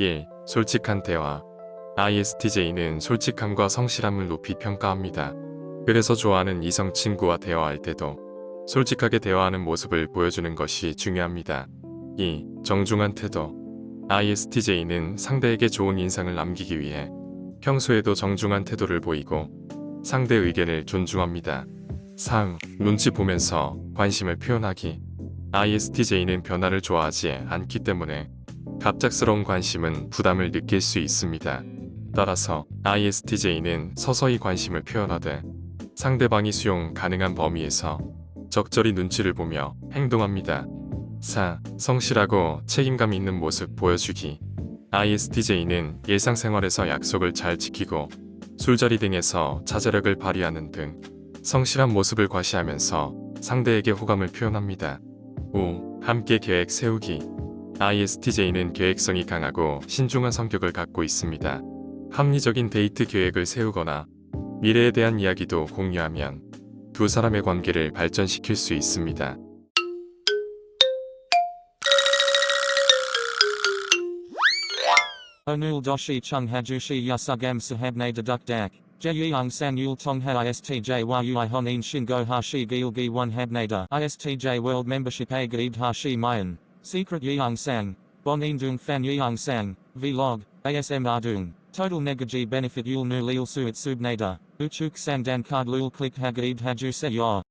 1. 솔직한 대화 ISTJ는 솔직함과 성실함을 높이 평가합니다. 그래서 좋아하는 이성 친구와 대화할 때도 솔직하게 대화하는 모습을 보여주는 것이 중요합니다. 2. 정중한 태도 ISTJ는 상대에게 좋은 인상을 남기기 위해 평소에도 정중한 태도를 보이고 상대 의견을 존중합니다. 3. 눈치 보면서 관심을 표현하기 ISTJ는 변화를 좋아하지 않기 때문에 갑작스러운 관심은 부담을 느낄 수 있습니다. 따라서 ISTJ는 서서히 관심을 표현하되 상대방이 수용 가능한 범위에서 적절히 눈치를 보며 행동합니다. 4. 성실하고 책임감 있는 모습 보여주기 ISTJ는 일상생활에서 약속을 잘 지키고 술자리 등에서 자제력을 발휘하는 등 성실한 모습을 과시하면서 상대에게 호감을 표현합니다. 5. 함께 계획 세우기 ISTJ는 계획성이 강하고 신중한 성격을 갖고 있습니다. 합리적인 데이트 계획을 세우거나 미래에 대한 이야기도 공유하면 두 사람의 관계를 발전시킬 수 있습니다. Hajushi yasugam sahabne deduk dak. Jeyung san yul tong ha istj yui honin shingo hashi gilgi one habnada. Istj a gaib hashi mayan. Secret yeung sang. Bon indung fan yeung sang. Vlog. ASM ardung. Total negaji benefit yul nu lil suit subnada. Uchuk sang dan card lul click hagaib haju se.